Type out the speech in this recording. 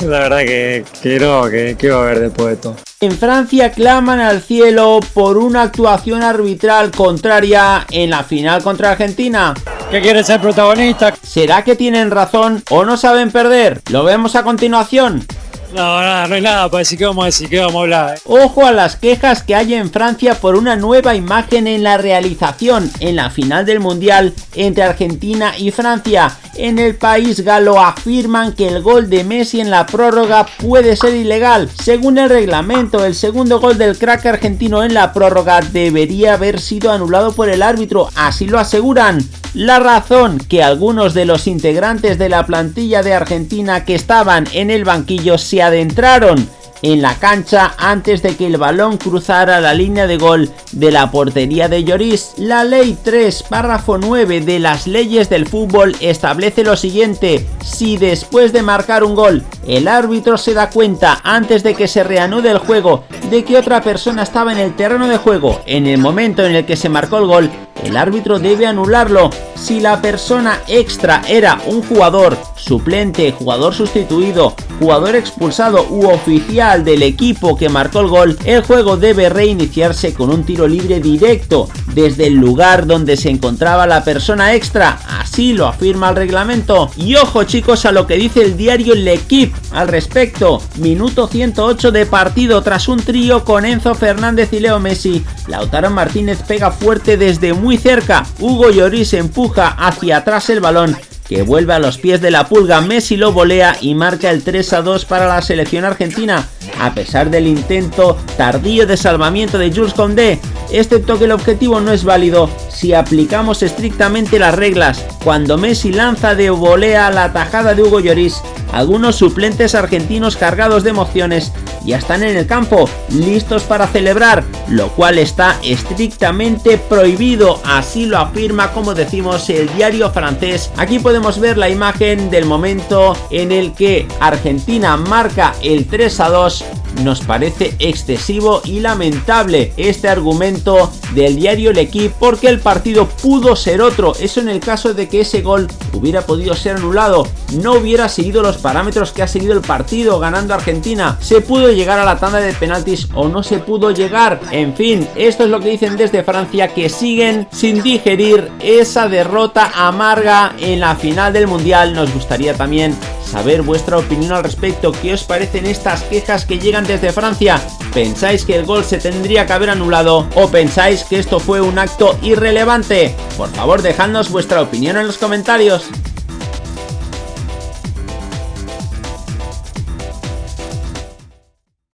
La verdad que, que no, que, que iba a ver después de esto. En Francia claman al cielo por una actuación arbitral contraria en la final contra Argentina. ¿Qué quiere ser protagonista? ¿Será que tienen razón o no saben perder? Lo vemos a continuación. No, nada, no hay nada para decir que vamos a decir, que vamos a hablar. eh. Ojo a las quejas que hay en Francia por una nueva imagen en la realización en la final del Mundial entre Argentina y Francia. En el país galo afirman que el gol de Messi en la prórroga puede ser ilegal. Según el reglamento, el segundo gol del crack argentino en la prórroga debería haber sido anulado por el árbitro, así lo aseguran. La razón que algunos de los integrantes de la plantilla de Argentina que estaban en el banquillo se adentraron en la cancha antes de que el balón cruzara la línea de gol de la portería de Lloris. La ley 3, párrafo 9 de las leyes del fútbol establece lo siguiente, si después de marcar un gol el árbitro se da cuenta antes de que se reanude el juego de que otra persona estaba en el terreno de juego en el momento en el que se marcó el gol, el árbitro debe anularlo. Si la persona extra era un jugador, suplente, jugador sustituido, jugador expulsado u oficial del equipo que marcó el gol, el juego debe reiniciarse con un tiro libre directo desde el lugar donde se encontraba la persona extra. Así lo afirma el reglamento. Y ojo chicos a lo que dice el diario L'Equipe al respecto. Minuto 108 de partido tras un trío con Enzo Fernández y Leo Messi. Lautaro Martínez pega fuerte desde muy cerca. Hugo Lloris empuja hacia atrás el balón que vuelve a los pies de la pulga, Messi lo volea y marca el 3 a 2 para la selección argentina. A pesar del intento tardío de salvamiento de Jules Condé, excepto que el objetivo no es válido si aplicamos estrictamente las reglas. Cuando Messi lanza de volea la tajada de Hugo Lloris, algunos suplentes argentinos cargados de emociones ya están en el campo, listos para celebrar, lo cual está estrictamente prohibido, así lo afirma como decimos el diario francés. Aquí podemos ver la imagen del momento en el que Argentina marca el 3 a 2 nos parece excesivo y lamentable este argumento del diario El Equipe porque el partido pudo ser otro, eso en el caso de que ese gol hubiera podido ser anulado, no hubiera seguido los parámetros que ha seguido el partido ganando Argentina, se pudo llegar a la tanda de penaltis o no se pudo llegar, en fin, esto es lo que dicen desde Francia que siguen sin digerir esa derrota amarga en la final del Mundial, nos gustaría también saber vuestra opinión al respecto, qué os parecen estas quejas que llegan desde Francia, ¿pensáis que el gol se tendría que haber anulado o pensáis que esto fue un acto irrelevante? Por favor dejadnos vuestra opinión en los comentarios.